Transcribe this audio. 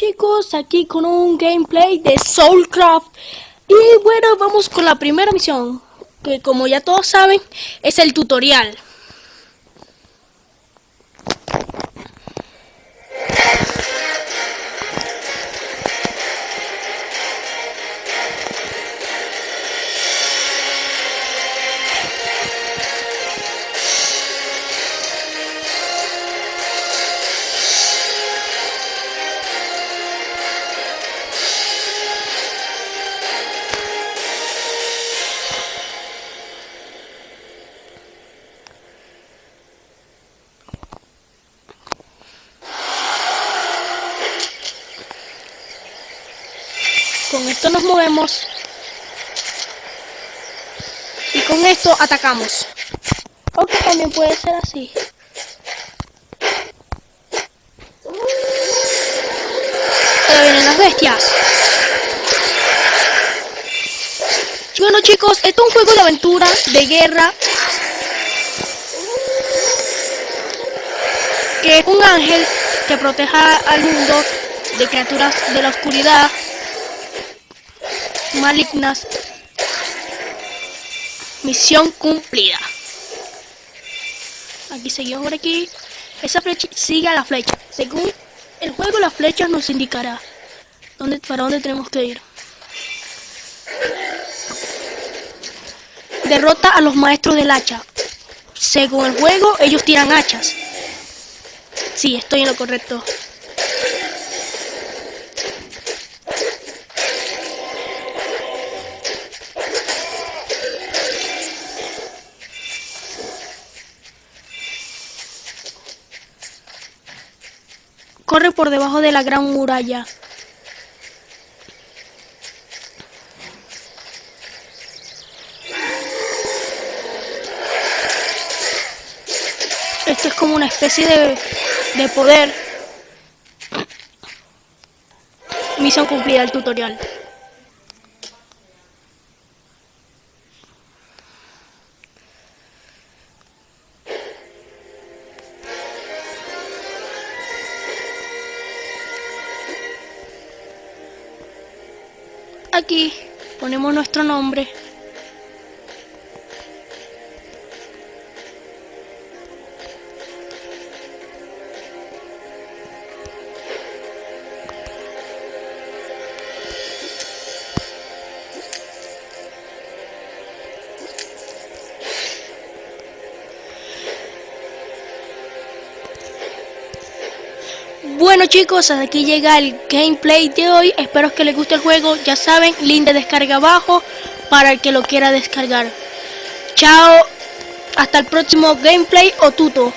chicos, aquí con un gameplay de Soulcraft. Y bueno, vamos con la primera misión Que como ya todos saben, es el tutorial Con esto nos movemos. Y con esto atacamos. Aunque también puede ser así. Ahora vienen las bestias. Bueno chicos, esto es un juego de aventura, de guerra. Que es un ángel que proteja al mundo de criaturas de la oscuridad malignas. Misión cumplida. Aquí seguimos por aquí. Esa flecha sigue a la flecha. Según el juego, la flecha nos indicará dónde, para dónde tenemos que ir. Derrota a los maestros del hacha. Según el juego, ellos tiran hachas. Sí, estoy en lo correcto. Corre por debajo de la gran muralla. Esto es como una especie de, de poder. Misión cumplida el tutorial. Aquí ponemos nuestro nombre. Bueno chicos, hasta aquí llega el gameplay de hoy. Espero que les guste el juego. Ya saben, link de descarga abajo para el que lo quiera descargar. Chao, hasta el próximo gameplay o tuto.